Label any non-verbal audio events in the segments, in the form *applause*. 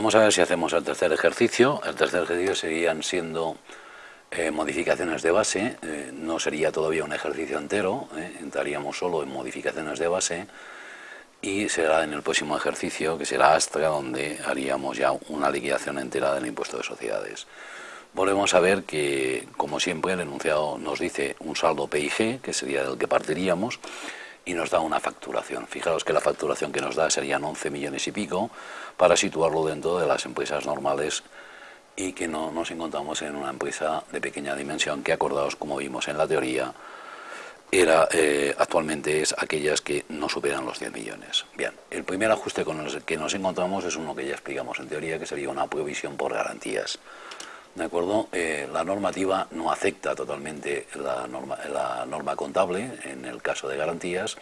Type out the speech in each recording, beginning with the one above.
Vamos a ver si hacemos el tercer ejercicio. El tercer ejercicio serían siendo eh, modificaciones de base, eh, no sería todavía un ejercicio entero, eh, entraríamos solo en modificaciones de base y será en el próximo ejercicio, que será Astra, donde haríamos ya una liquidación entera del impuesto de sociedades. Volvemos a ver que, como siempre, el enunciado nos dice un saldo PIG, que sería del que partiríamos, y nos da una facturación. Fijaros que la facturación que nos da serían 11 millones y pico, para situarlo dentro de las empresas normales y que no nos encontramos en una empresa de pequeña dimensión que, acordados como vimos en la teoría, era, eh, actualmente es aquellas que no superan los 10 millones. Bien, el primer ajuste con el que nos encontramos es uno que ya explicamos en teoría, que sería una provisión por garantías. ¿De acuerdo? Eh, la normativa no afecta totalmente la norma, contable en el caso de garantías,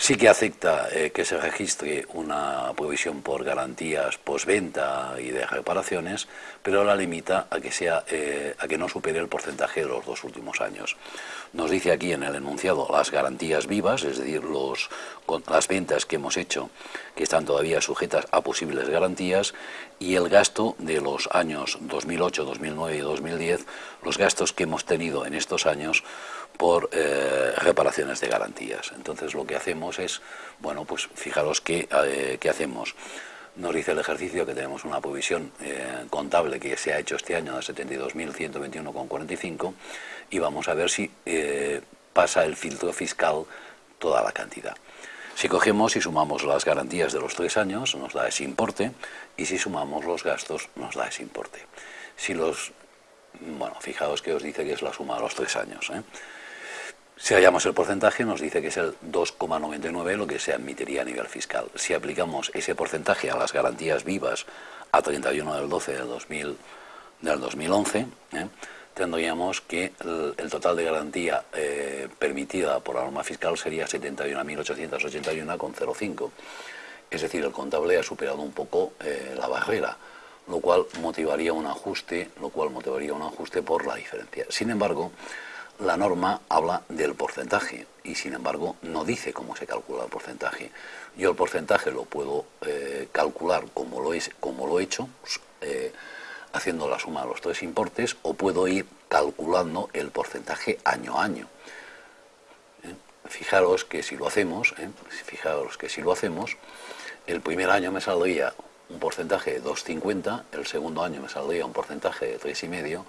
Sí que acepta eh, que se registre una provisión por garantías postventa y de reparaciones, pero la limita a que, sea, eh, a que no supere el porcentaje de los dos últimos años. Nos dice aquí en el enunciado las garantías vivas, es decir, los, las ventas que hemos hecho que están todavía sujetas a posibles garantías y el gasto de los años 2008, 2009 y 2010, los gastos que hemos tenido en estos años por eh, reparaciones de garantías. Entonces lo que hacemos es, bueno, pues fijaros qué, eh, qué hacemos. Nos dice el ejercicio que tenemos una provisión eh, contable que se ha hecho este año de 72.121,45 y vamos a ver si pasa el filtro fiscal toda la cantidad. Si cogemos y sumamos las garantías de los tres años, nos da ese importe, y si sumamos los gastos, nos da ese importe. Si los... Bueno, fijaos que os dice que es la suma de los tres años. Si hallamos el porcentaje, nos dice que es el 2,99 lo que se admitiría a nivel fiscal. Si aplicamos ese porcentaje a las garantías vivas a 31 del 12 del, 2000, del 2011, ¿eh? tendríamos que el, total de garantía eh, permitida por la norma fiscal sería 71.881,05. Es decir, el contable ha superado un poco eh, la barrera, lo cual motivaría un ajuste, lo cual motivaría un ajuste por la diferencia. Sin embargo, la norma habla del porcentaje y sin embargo no dice cómo se calcula el porcentaje. Yo el porcentaje lo puedo eh, calcular como lo, he hecho, pues, eh, haciendo la suma de los tres importes, o puedo ir calculando el porcentaje año a año. ¿Eh? Fijaros que si lo hacemos, fijaros que si lo hacemos, el primer año me saldría un porcentaje de 2,50, el segundo año me saldría un porcentaje de 3,5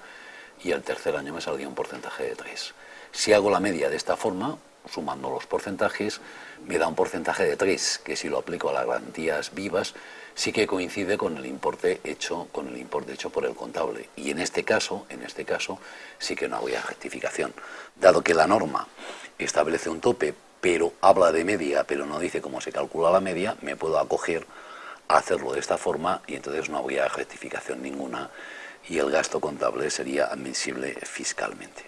y el tercer año me saldría un porcentaje de 3. Si hago la media de esta forma, sumando los porcentajes, me da un porcentaje de 3, que si lo aplico a las garantías vivas, sí que coincide con el importe hecho, con el importe hecho por el contable. Y en este caso, en este caso, sí que no habría rectificación. Dado que la norma establece un tope, pero habla de media, pero no dice cómo se calcula la media, me puedo acoger a hacerlo de esta forma y entonces no habría rectificación ninguna y el gasto contable sería admisible fiscalmente.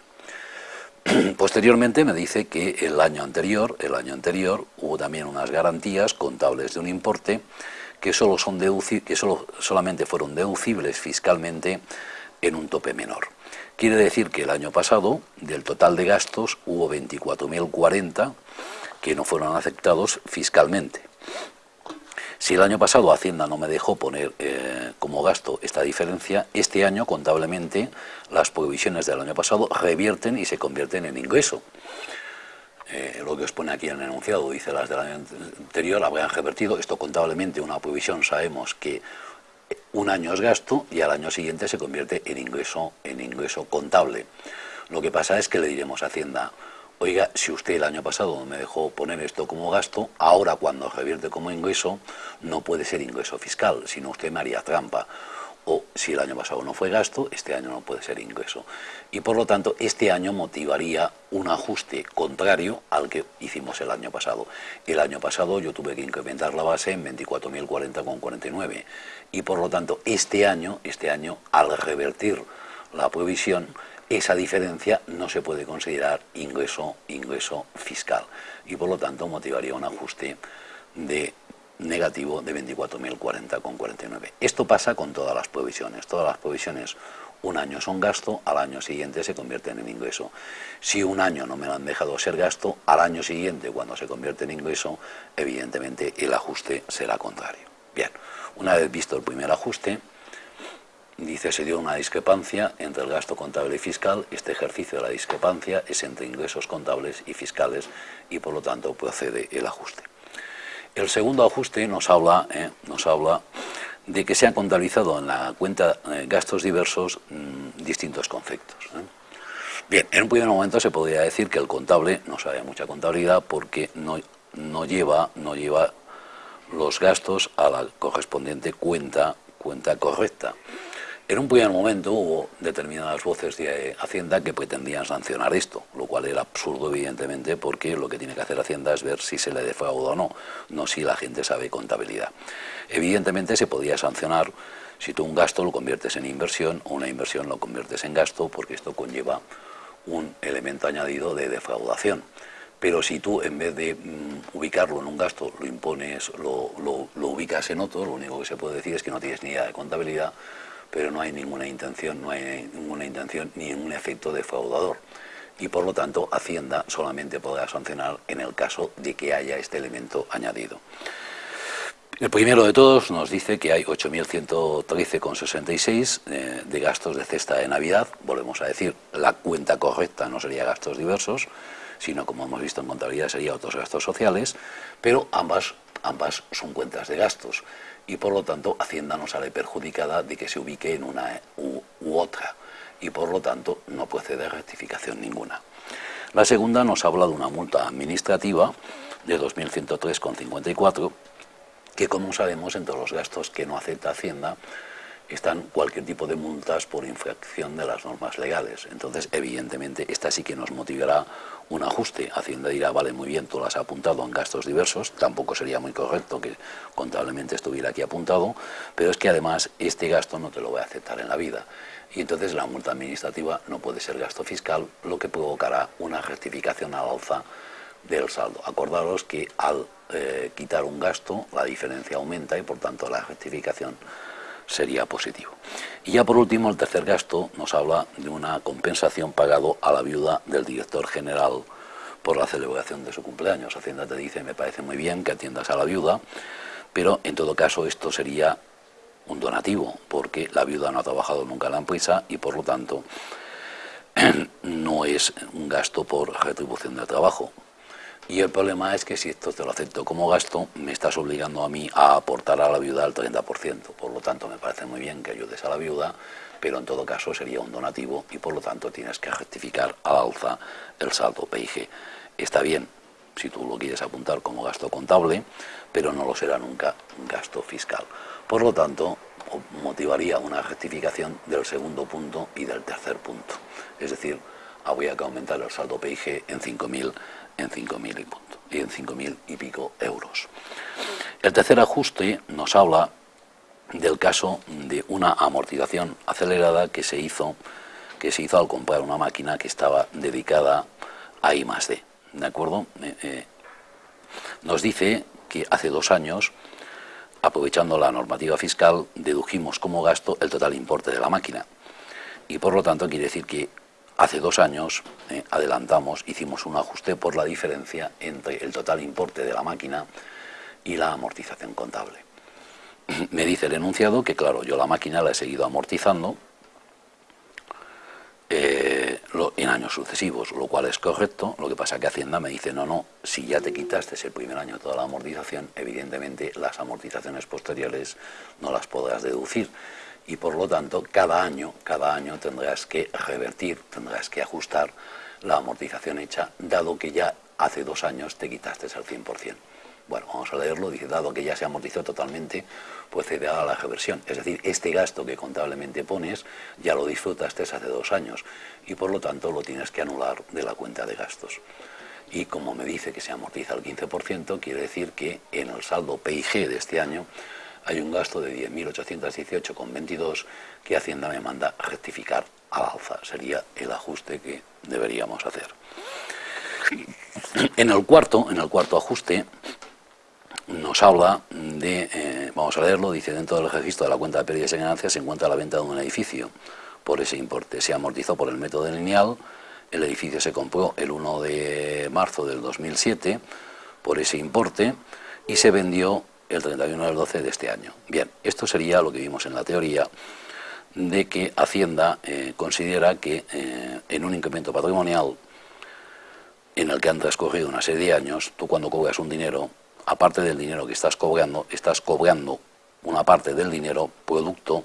*clears throat* Posteriormente me dice que el año anterior, el año anterior hubo también unas garantías contables de un importe que, solo son que solo, solamente fueron deducibles fiscalmente en un tope menor. Quiere decir que el año pasado, del total de gastos, hubo 24.040 que no fueron aceptados fiscalmente. Si el año pasado Hacienda no me dejó poner eh, como gasto esta diferencia, este año contablemente las provisiones del año pasado revierten y se convierten en ingreso. Eh, lo que os pone aquí en el enunciado, dice las del año anterior habrían revertido, esto contablemente una provisión sabemos que un año es gasto y al año siguiente se convierte en ingreso, en ingreso contable. Lo que pasa es que le diremos a Hacienda, oiga, si usted el año pasado me dejó poner esto como gasto, ahora cuando revierte como ingreso, no puede ser ingreso fiscal, sino usted me haría trampa. O si el año pasado no fue gasto, este año no puede ser ingreso. Y por lo tanto, este año motivaría un ajuste contrario al que hicimos el año pasado. El año pasado yo tuve que incrementar la base en 24.040,49. Y por lo tanto, este año, este año, al revertir la provisión, esa diferencia no se puede considerar ingreso, ingreso fiscal y por lo tanto motivaría un ajuste de negativo de 24.040,49. Esto pasa con todas las provisiones. Todas las provisiones un año son gasto, al año siguiente se convierten en ingreso. Si un año no me lo han dejado ser gasto, al año siguiente, cuando se convierte en ingreso, evidentemente el ajuste será contrario. Bien, Una vez visto el primer ajuste, dice se dio una discrepancia entre el gasto contable y fiscal, este ejercicio de la discrepancia es entre ingresos contables y fiscales y por lo tanto procede el ajuste. El segundo ajuste nos habla, eh, nos habla de que se han contabilizado en la cuenta eh, gastos diversos mm, distintos conceptos. ¿eh? Bien, en un primer momento se podría decir que el contable no sabe mucha contabilidad porque no, no, lleva, no lleva los gastos a la correspondiente cuenta, cuenta correcta. En un primer momento hubo determinadas voces de Hacienda que pretendían sancionar esto, lo cual era absurdo evidentemente porque lo que tiene que hacer Hacienda es ver si se le defrauda o no, no si la gente sabe contabilidad. Evidentemente se podía sancionar si tú un gasto lo conviertes en inversión o una inversión lo conviertes en gasto porque esto conlleva un elemento añadido de defraudación. Pero si tú en vez de mm, ubicarlo en un gasto lo impones, lo, lo ubicas en otro, lo único que se puede decir es que no tienes ni idea de contabilidad pero no hay ninguna intención, no hay ninguna intención ni ningún efecto defraudador. Y por lo tanto, Hacienda solamente podrá sancionar en el caso de que haya este elemento añadido. El primero de todos nos dice que hay 8.113,66 eh, de gastos de cesta de Navidad. Volvemos a decir, la cuenta correcta no sería gastos diversos, sino como hemos visto en contabilidad sería otros gastos sociales, pero ambas, ambas son cuentas de gastos y por lo tanto Hacienda no sale perjudicada de que se ubique en una u, otra y por lo tanto no procede rectificación ninguna. La segunda nos habla de una multa administrativa de 2.103,54 que como sabemos entre los gastos que no acepta Hacienda están cualquier tipo de multas por infracción de las normas legales. Entonces, evidentemente, esta sí que nos motivará un ajuste. Hacienda dirá, vale, muy bien, tú lo has apuntado en gastos diversos, tampoco sería muy correcto que contablemente estuviera aquí apuntado, pero es que además este gasto no te lo voy a aceptar en la vida. Y entonces la multa administrativa no puede ser gasto fiscal, lo que provocará una rectificación al alza del saldo. Acordaros que al eh, quitar un gasto, la diferencia aumenta y por tanto la rectificación sería positivo. Y ya por último, el tercer gasto nos habla de una compensación pagado a la viuda del director general por la celebración de su cumpleaños. Hacienda te dice, me parece muy bien que atiendas a la viuda, pero en todo caso esto sería un donativo, porque la viuda no ha trabajado nunca en la empresa y por lo tanto *clears throat* no es un gasto por retribución de trabajo. Y el problema es que si esto te lo acepto como gasto, me estás obligando a mí a aportar a la viuda el 30%. Por lo tanto, me parece muy bien que ayudes a la viuda, pero en todo caso sería un donativo y por lo tanto tienes que rectificar al alza el saldo PIG. Está bien si tú lo quieres apuntar como gasto contable, pero no lo será nunca un gasto fiscal. Por lo tanto, motivaría una rectificación del segundo punto y del tercer punto. Es decir, habría que aumentar el saldo PIG en 5.000 en 5.000 y, punto, y en 5.000 y pico euros. El tercer ajuste nos habla del caso de una amortización acelerada que se hizo, que se hizo al comprar una máquina que estaba dedicada a I. ¿De acuerdo? Eh, eh, nos dice que hace dos años, aprovechando la normativa fiscal, dedujimos como gasto el total importe de la máquina. Y por lo tanto quiere decir que Hace dos años eh, adelantamos, hicimos un ajuste por la diferencia entre el total importe de la máquina y la amortización contable. *clears throat* Me dice el enunciado que, claro, yo la máquina la he seguido amortizando eh, en años sucesivos, lo cual es correcto, lo que pasa que Hacienda me dice, no, no, si ya te quitaste el primer año toda la amortización, evidentemente las amortizaciones posteriores no las podrás deducir y por lo tanto cada año, cada año tendrás que revertir, tendrás que ajustar la amortización hecha, dado que ya hace dos años te quitaste el 100%. Bueno, vamos a leerlo, dice, dado que ya se amortizó totalmente, pues se a la reversión. Es decir, este gasto que contablemente pones ya lo disfrutaste hace dos años y por lo tanto lo tienes que anular de la cuenta de gastos. Y como me dice que se amortiza el 15%, quiere decir que en el saldo PIG de este año hay un gasto de 10.818,22 que Hacienda me manda rectificar al alza. Sería el ajuste que deberíamos hacer. En el cuarto, en el cuarto ajuste, nos habla de, eh, vamos a leerlo, dice, dentro del registro de la cuenta de pérdidas y ganancias se encuentra la venta de un edificio por ese importe. Se amortizó por el método lineal, el edificio se compró el 1 de marzo del 2007 por ese importe y se vendió el 31 del 12 de este año. Bien, esto sería lo que vimos en la teoría de que Hacienda eh, considera que eh, en un incremento patrimonial en el que han transcurrido una serie de años, tú cuando cobras un dinero, aparte del dinero que estás cobrando, estás cobrando una parte del dinero producto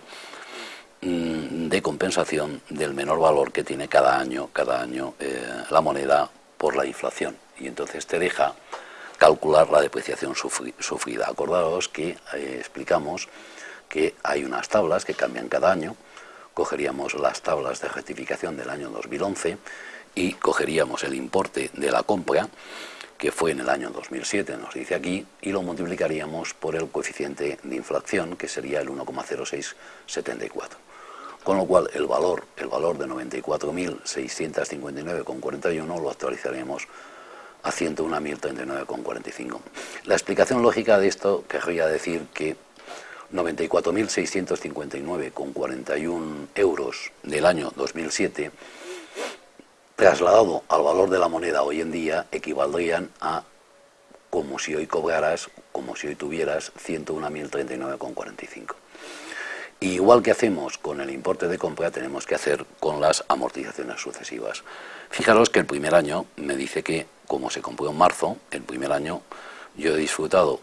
mm, de compensación del menor valor que tiene cada año, cada año eh, la moneda por la inflación. Y entonces te deja calcular la depreciación sufrida. Acordaos que explicamos que hay unas tablas que cambian cada año, cogeríamos las tablas de rectificación del año 2011 y cogeríamos el importe de la compra, que fue en el año 2007, nos dice aquí, y lo multiplicaríamos por el coeficiente de inflación, que sería el 1,0674. Con lo cual el valor, el valor de 94.659,41 lo actualizaríamos a 101.039,45. La explicación lógica de esto querría decir que 94.659,41 euros del año 2007, trasladado al valor de la moneda hoy en día, equivaldrían a como si hoy cobraras, como si hoy tuvieras 101.039,45. Igual que hacemos con el importe de compra, tenemos que hacer con las amortizaciones sucesivas. Fijaros que el primer año me dice que, como se compró en marzo, el primer año yo he disfrutado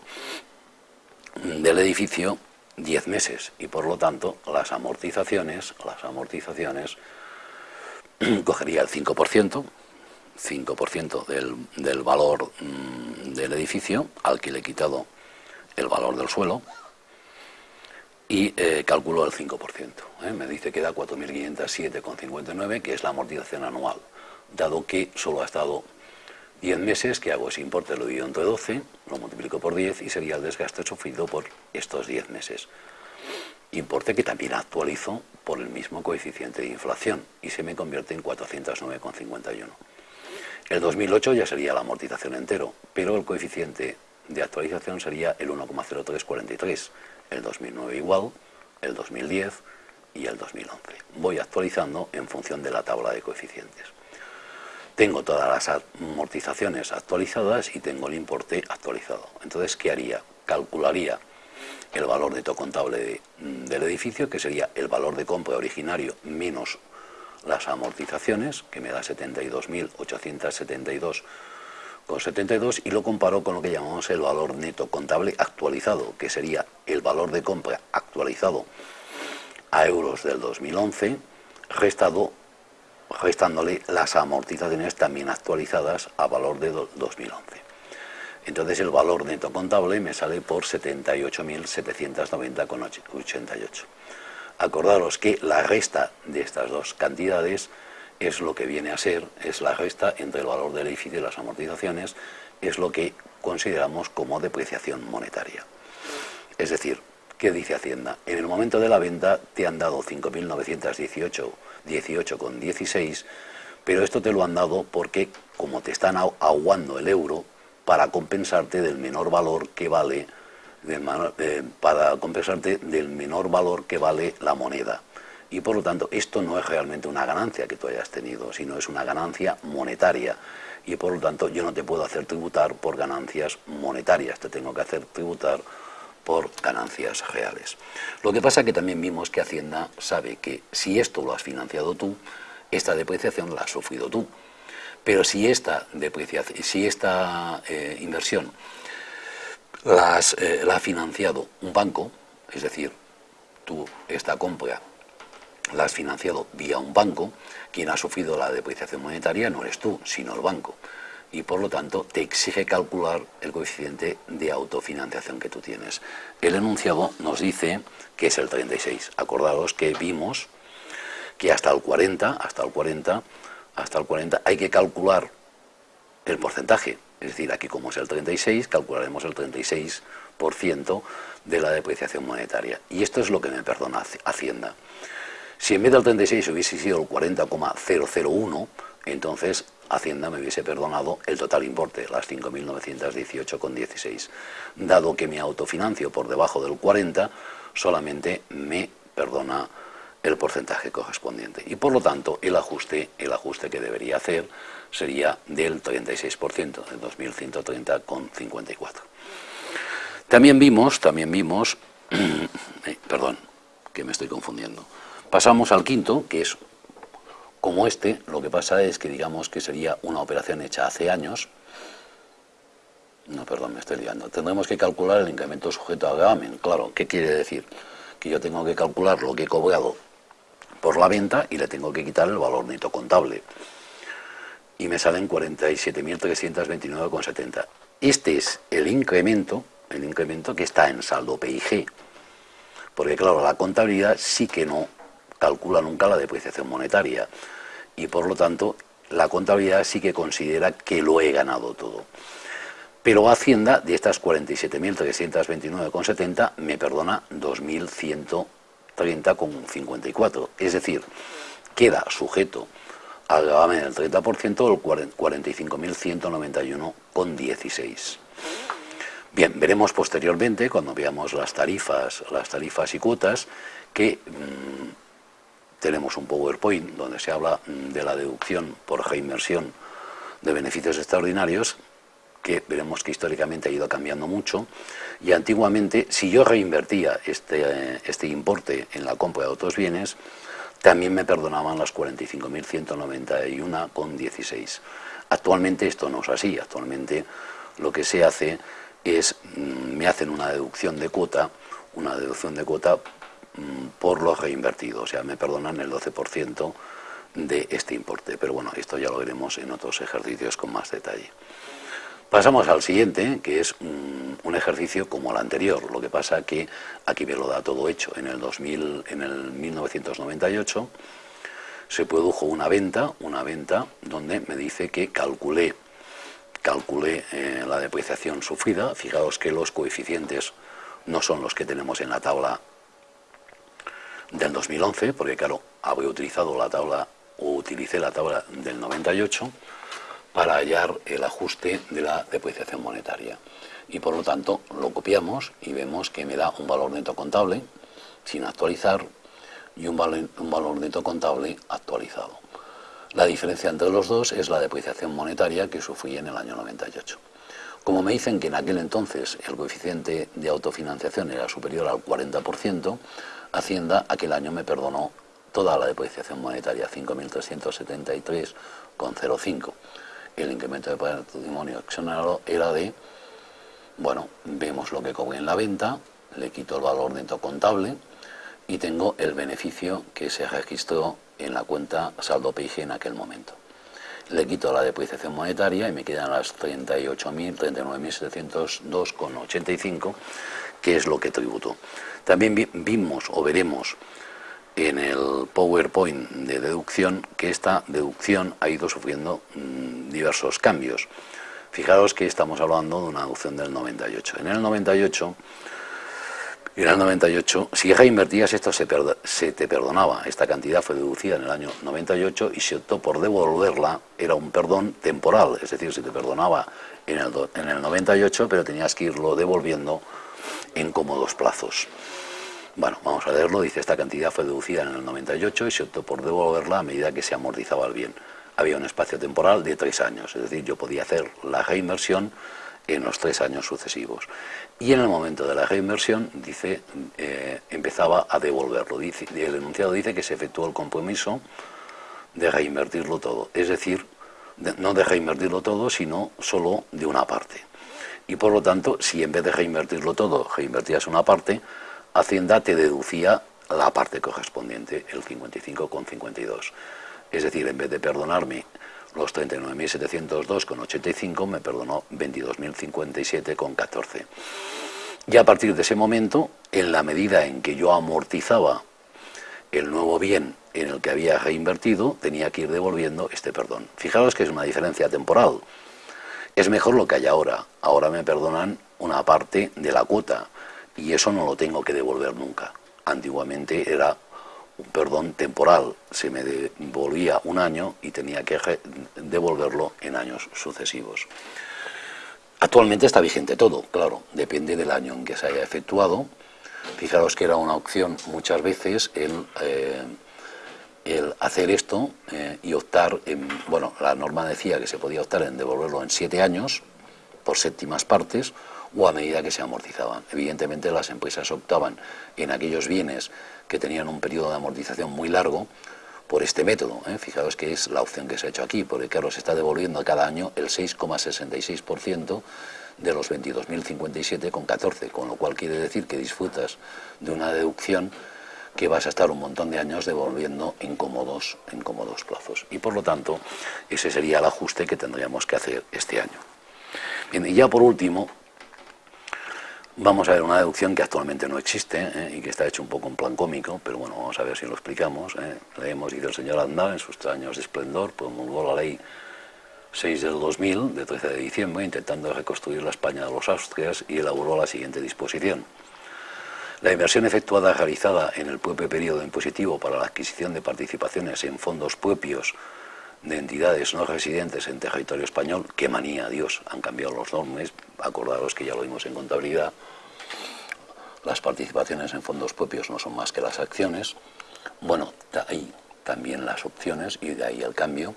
del edificio 10 meses y por lo tanto las amortizaciones, las amortizaciones *clears throat* cogería el 5%, 5% del, del valor mm, del edificio al que le he quitado el valor del suelo y eh, calculo el 5%. ¿eh? Me dice que da 4.507,59 que es la amortización anual, dado que solo ha estado 10 meses, que hago ese importe, lo divido entre 12, lo multiplico por 10 y sería el desgaste sufrido por estos 10 meses. Importe que también actualizo por el mismo coeficiente de inflación y se me convierte en 409,51. El 2008 ya sería la amortización entero, pero el coeficiente de actualización sería el 1,0343. El 2009 igual, el 2010 y el 2011. Voy actualizando en función de la tabla de coeficientes. Tengo todas las amortizaciones actualizadas y tengo el importe actualizado. Entonces, ¿qué haría? Calcularía el valor neto contable mm, del edificio, que sería el valor de compra originario menos las amortizaciones, que me da 72.872,72, y lo comparo con lo que llamamos el valor neto contable actualizado, que sería el valor de compra actualizado a euros del 2011, restado gestándole las amortizaciones también actualizadas a valor de 2011. Entonces el valor neto contable me sale por 78.790,88. Acordaros que la resta de estas dos cantidades es lo que viene a ser, es la resta entre el valor del edificio y las amortizaciones, es lo que consideramos como depreciación monetaria. Es decir, ¿qué dice Hacienda? En el momento de la venta te han dado 5.918 18,16, pero esto te lo han dado porque como te están aguando el euro para compensarte del menor valor que vale eh, para compensarte del menor valor que vale la moneda. Y por lo tanto, esto no es realmente una ganancia que tú hayas tenido, sino es una ganancia monetaria. Y por lo tanto, yo no te puedo hacer tributar por ganancias monetarias, te tengo que hacer tributar por ganancias reales. Lo que pasa que también vimos que Hacienda sabe que si esto lo has financiado tú, esta depreciación la has sufrido tú. Pero si esta, depreciación, si esta eh, inversión eh, la ha financiado un banco, es decir, tú esta compra la has financiado vía un banco, quien ha sufrido la depreciación monetaria no eres tú, sino el banco y por lo tanto te exige calcular el coeficiente de autofinanciación que tú tienes. El enunciado nos dice que es el 36. Acordaos que vimos que hasta el 40, hasta el 40, hasta el 40 hay que calcular el porcentaje. Es decir, aquí como es el 36, calcularemos el 36% de la depreciación monetaria. Y esto es lo que me perdona Hacienda. Si en vez del 36 hubiese sido el 40,001, entonces Hacienda me hubiese perdonado el total importe, las 5.918,16. Dado que me autofinancio por debajo del 40, solamente me perdona el porcentaje correspondiente. Y por lo tanto, el ajuste, el ajuste que debería hacer sería del 36%, de 2.130,54. También vimos, también vimos, *clears throat* eh, perdón, que me estoy confundiendo. Pasamos al quinto, que es como este, lo que pasa es que digamos que sería una operación hecha hace años, no, perdón, me estoy liando. Tendremos que calcular el incremento sujeto a gravamen. Claro, ¿qué quiere decir? Que yo tengo que calcular lo que he cobrado por la venta y le tengo que quitar el valor neto contable. Y me salen 47.329,70. Este es el incremento, el incremento que está en saldo PIG. Porque claro, la contabilidad sí que no calcula nunca la depreciación monetaria. Y por lo tanto, la contabilidad sí que considera que lo he ganado todo. Pero Hacienda, de estas 47.329,70, me perdona 2.130,54. Es decir, queda sujeto al gravamen del 30% el 45.191,16. Bien, veremos posteriormente, cuando veamos las tarifas, las tarifas y cuotas, que mm, tenemos un PowerPoint donde se habla mm, de la deducción por reinversión de beneficios extraordinarios, que veremos que históricamente ha ido cambiando mucho, y antiguamente, si yo reinvertía este, este importe en la compra de otros bienes, también me perdonaban las 45.191,16. Actualmente esto no es así, actualmente lo que se hace es, mm, me hacen una deducción de cuota, una deducción de cuota por lo reinvertido, o sea, me perdonan el 12% de este importe, pero bueno, esto ya lo veremos en otros ejercicios con más detalle. Pasamos al siguiente, que es un, ejercicio como el anterior, lo que pasa que aquí me lo da todo hecho. En el, 2000, en el 1998 se produjo una venta, una venta donde me dice que calculé, calculé eh, la depreciación sufrida. Fijaos que los coeficientes no son los que tenemos en la tabla del 2011, porque claro, había utilizado la tabla o utilicé la tabla del 98 para hallar el ajuste de la depreciación monetaria. Y por lo tanto lo copiamos y vemos que me da un valor neto contable sin actualizar y un valor, un valor neto contable actualizado. La diferencia entre los dos es la depreciación monetaria que sufrí en el año 98. Como me dicen que en aquel entonces el coeficiente de autofinanciación era superior al 40%, Hacienda aquel año me perdonó toda la depreciación monetaria, 5.373,05 el incremento de patrimonio accionario era de, bueno, vemos lo que cobré en la venta, le quito el valor neto contable y tengo el beneficio que se registró en la cuenta saldo PIG en aquel momento. Le quito la depreciación monetaria y me quedan las 38.000, 39.702,85, que es lo que tributo. También vimos o veremos en el PowerPoint de deducción que esta deducción ha ido sufriendo mm, diversos cambios. Fijaros que estamos hablando de una deducción del 98. En el 98, en el 98 si reinvertías esto se, se te perdonaba. Esta cantidad fue deducida en el año 98 y si optó por devolverla era un perdón temporal, es decir, se te perdonaba en el, en el 98 pero tenías que irlo devolviendo en cómodos plazos. Bueno, vamos a leerlo. Dice, esta cantidad fue deducida en el 98 y se optó por devolverla a medida que se amortizaba el bien. Había un espacio temporal de tres años, es decir, yo podía hacer la reinversión en los tres años sucesivos. Y en el momento de la reinversión, dice, eh, empezaba a devolverlo. Dice, el enunciado dice que se efectuó el compromiso de reinvertirlo todo. Es decir, no de reinvertirlo todo, sino solo de una parte. Y por lo tanto, si en vez de reinvertirlo todo, reinvertías una parte, Hacienda te deducía la parte correspondiente, el 55,52. Es decir, en vez de perdonarme los 39.702,85, me perdonó 22.057,14. Y a partir de ese momento, en la medida en que yo amortizaba el nuevo bien en el que había reinvertido, tenía que ir devolviendo este perdón. Fijaros que es una diferencia temporal. Es mejor lo que hay ahora. Ahora me perdonan una parte de la cuota y eso no lo tengo que devolver nunca. Antiguamente era un perdón temporal, se me devolvía un año y tenía que devolverlo en años sucesivos. Actualmente está vigente todo, claro, depende del año en que se haya efectuado. Fijaros que era una opción muchas veces el, eh, el hacer esto eh, y optar, en, bueno, la norma decía que se podía optar en devolverlo en siete años, por séptimas partes, o a medida que se amortizaban. Evidentemente las empresas optaban en aquellos bienes que tenían un periodo de amortización muy largo por este método. ¿eh? Fijaos que es la opción que se ha hecho aquí, porque claro, se está devolviendo cada año el 6,66% de los 22.057 con 14, con lo cual quiere decir que disfrutas de una deducción que vas a estar un montón de años devolviendo en cómodos, en cómodos plazos. Y por lo tanto, ese sería el ajuste que tendríamos que hacer este año. Bien, y ya por último, vamos a ver una deducción que actualmente no existe ¿eh? y que está hecho un poco en plan cómico, pero bueno, vamos a ver si lo explicamos. ¿eh? Leemos, dice el señor Andal, en sus años de esplendor, promulgó la ley 6 del 2000, de 13 de diciembre, intentando reconstruir la España de los Austrias y elaboró la siguiente disposición. La inversión efectuada realizada en el propio periodo impositivo para la adquisición de participaciones en fondos propios de entidades no residentes en territorio español, qué manía, Dios, han cambiado los normas, acordaros que ya lo vimos en contabilidad, las participaciones en fondos propios no son más que las acciones, bueno, ahí también las opciones y de ahí el cambio,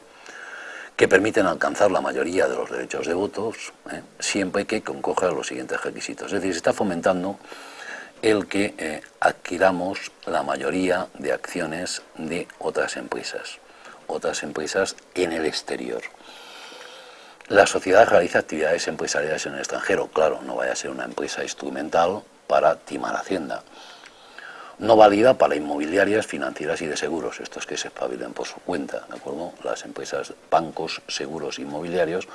que permiten alcanzar la mayoría de los derechos de votos, ¿eh? siempre que concoja los siguientes requisitos. Es decir, se está fomentando el que eh, adquiramos la mayoría de acciones de otras empresas, otras empresas en el exterior. La sociedad realiza actividades empresariales en el extranjero, claro, no vaya a ser una empresa instrumental para timar Hacienda. No válida para inmobiliarias, financieras y de seguros, estos que se espabilen por su cuenta, ¿de acuerdo? Las empresas, bancos, seguros, inmobiliarios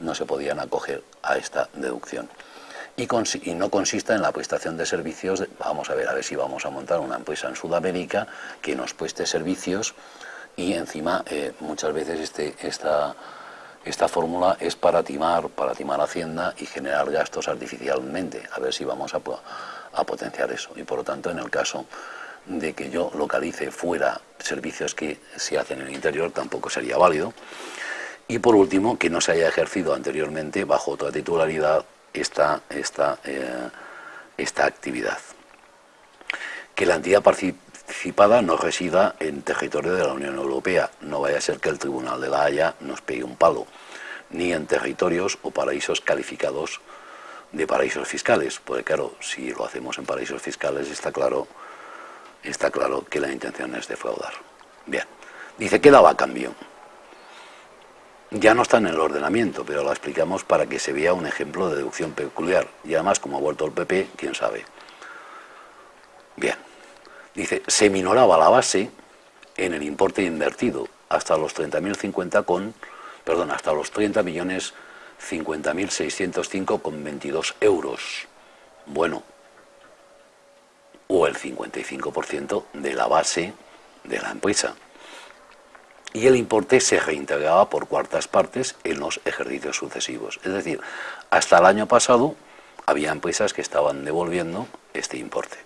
no se podían acoger a esta deducción y, no consista en la prestación de servicios, vamos a ver, a ver si vamos a montar una empresa en Sudamérica que nos preste servicios y encima eh, muchas veces este, esta, esta fórmula es para timar, para timar Hacienda y generar gastos artificialmente, a ver si vamos a potenciar eso. Y por lo tanto, en el caso de que yo localice fuera servicios que se hacen en el interior, tampoco sería válido. Y por último, que no se haya ejercido anteriormente bajo otra titularidad esta, esta, eh, esta actividad. Que la entidad participada no resida en territorio de la Unión Europea, no vaya a ser que el Tribunal de la Haya nos pegue un palo, ni en territorios o paraísos calificados de paraísos fiscales, porque claro, si lo hacemos en paraísos fiscales está claro, está claro que la intención es defraudar. Bien, dice que daba cambio ya no está en el ordenamiento, pero la explicamos para que se vea un ejemplo de deducción peculiar. Y además, como ha vuelto el PP, quién sabe. Bien. Dice, se minoraba la base en el importe invertido hasta los 30.050 con, perdón, hasta los 30 millones 50.605 con 22 euros. Bueno, o el 55% de la base de la empresa y el importe se reintegraba por cuartas partes en los ejercicios sucesivos. Es decir, hasta el año pasado había empresas que estaban devolviendo este importe.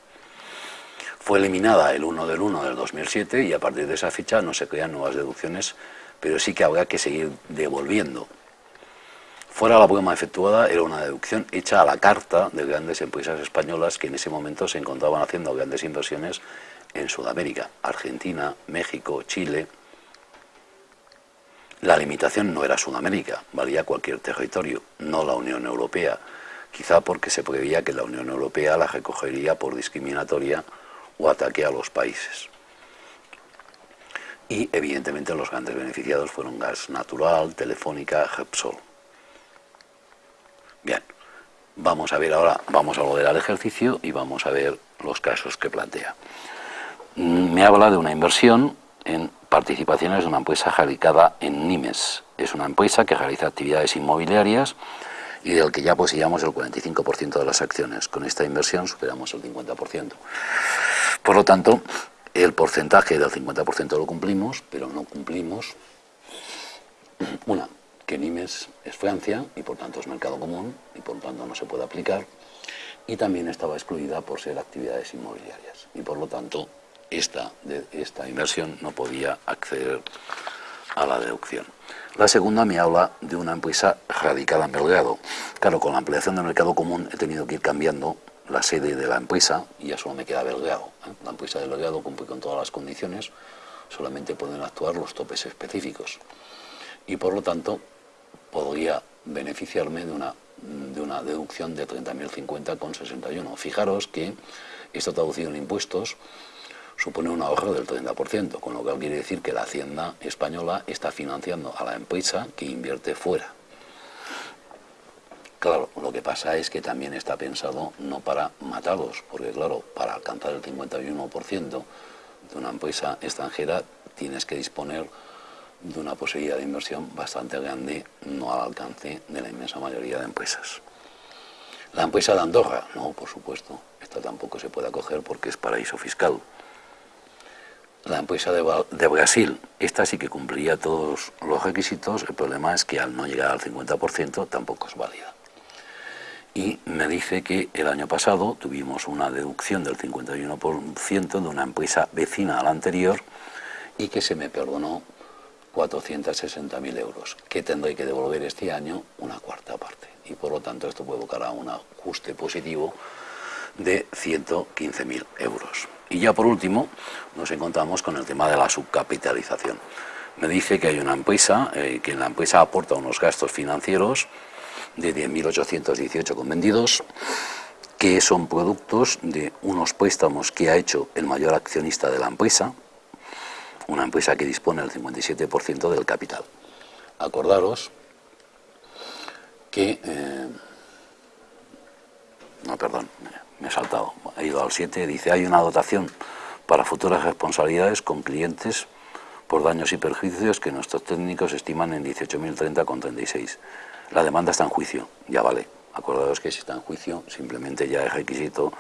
Fue eliminada el 1 del 1 del 2007 y a partir de esa fecha no se crean nuevas deducciones, pero sí que habrá que seguir devolviendo. Fuera la poema efectuada era una deducción hecha a la carta de grandes empresas españolas que en ese momento se encontraban haciendo grandes inversiones en Sudamérica, Argentina, México, Chile, la limitación no era Sudamérica, valía cualquier territorio, no la Unión Europea, quizá porque se preveía que la Unión Europea la recogería por discriminatoria o ataque a los países. Y evidentemente los grandes beneficiados fueron Gas Natural, Telefónica, Repsol. Bien, vamos a ver ahora, vamos a volver al ejercicio y vamos a ver los casos que plantea. Mm, me habla de una inversión en participaciones de una empresa radicada en Nimes. Es una empresa que realiza actividades inmobiliarias y del que ya poseíamos el 45% de las acciones. Con esta inversión superamos el 50%. Por lo tanto, el porcentaje del 50% lo cumplimos, pero no cumplimos, una, que Nimes es Francia y por tanto es mercado común y por tanto no se puede aplicar, y también estaba excluida por ser actividades inmobiliarias y por lo tanto esta, de inversión no podía acceder a la deducción. La segunda me habla de una empresa radicada en Belgrado. Claro, con la ampliación del mercado común he tenido que ir cambiando la sede de la empresa y ya solo me queda Belgrado. ¿eh? La empresa de Belgrado cumple con todas las condiciones, solamente pueden actuar los topes específicos. Y por lo tanto, podría beneficiarme de una de una deducción de 30.050,61. Fijaros que esto traducido en impuestos supone un ahorro del 30%, con lo cual quiere decir que la Hacienda española está financiando a la empresa que invierte fuera. Claro, lo que pasa es que también está pensado no para matarlos, porque claro, para alcanzar el 51% de una empresa extranjera tienes que disponer de una posibilidad de inversión bastante grande, no al alcance de la inmensa mayoría de empresas. La empresa de Andorra, no, por supuesto, esta tampoco se puede acoger porque es paraíso fiscal. La empresa de, Brasil, esta sí que cumpliría todos los requisitos, el problema es que al no llegar al 50% tampoco es válida. Y me dice que el año pasado tuvimos una deducción del 51% de una empresa vecina a la anterior y que se me perdonó 460.000 euros, que tendré que devolver este año una cuarta parte. Y por lo tanto esto a un ajuste positivo de 115.000 euros. Y ya por último nos encontramos con el tema de la subcapitalización. Me dice que hay una empresa, eh, que la empresa aporta unos gastos financieros de 10.818 con vendidos, que son productos de unos préstamos que ha hecho el mayor accionista de la empresa, una empresa que dispone del 57% del capital. Acordaros que... Eh, no, perdón, me he saltado, he ido al 7, dice, hay una dotación para futuras responsabilidades con clientes por daños y perjuicios que nuestros técnicos estiman en 18.030,36. La demanda está en juicio, ya vale. Acordaros que si está en juicio, simplemente ya es requisito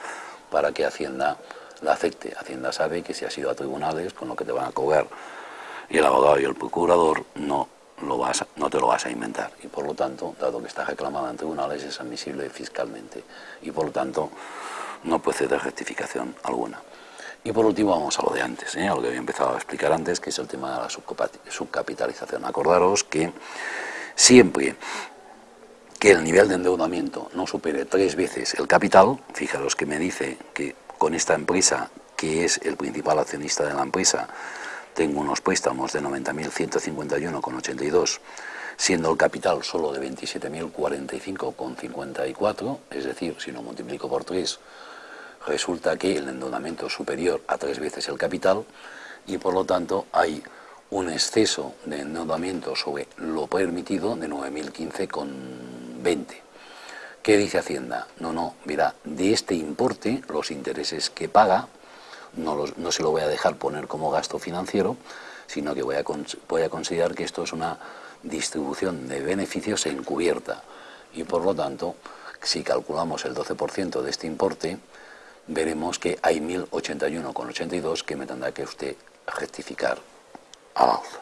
para que Hacienda la acepte. Hacienda sabe que si has ido a tribunales, con lo que te van a cobrar y el abogado y el procurador, no, lo vas, no te lo vas a inventar. Y por lo tanto, dado que está reclamada en tribunales, es admisible fiscalmente. Y por lo tanto, no puede ser de rectificación alguna. Y por último vamos a lo de antes, ¿eh? a lo que había empezado a explicar antes, que es el tema de la subcapitalización. Acordaros que siempre que el nivel de endeudamiento no supere tres veces el capital, fijaros que me dice que con esta empresa, que es el principal accionista de la empresa, tengo unos préstamos de 90.151,82, siendo el capital solo de 27.045,54, es decir, si lo multiplico por 3, resulta que el endeudamiento es superior a tres veces el capital y por lo tanto hay un exceso de endeudamiento sobre lo permitido de 9.015,20. ¿Qué dice Hacienda? No, no, mira, de este importe, los intereses que paga, no, se lo voy a dejar poner como gasto financiero, sino que voy a, voy a considerar que esto es una distribución de beneficios encubierta. Y por lo tanto, si calculamos el 12% de este importe, veremos que hay 1081,82 que me tendrá que usted rectificar al alza.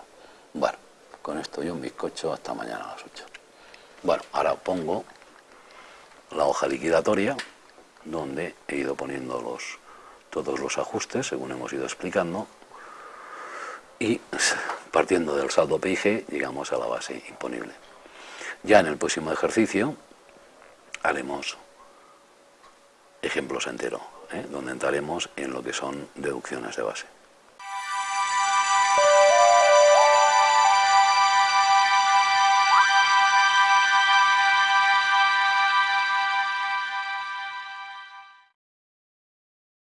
Bueno, con esto yo un bizcocho hasta mañana a las 8. Bueno, ahora pongo la hoja liquidatoria, donde he ido poniendo los, todos los ajustes, según hemos ido explicando, y partiendo del saldo PIG llegamos a la base imponible. Ya en el próximo ejercicio haremos ejemplos enteros, ¿eh? donde entraremos en lo que son deducciones de base.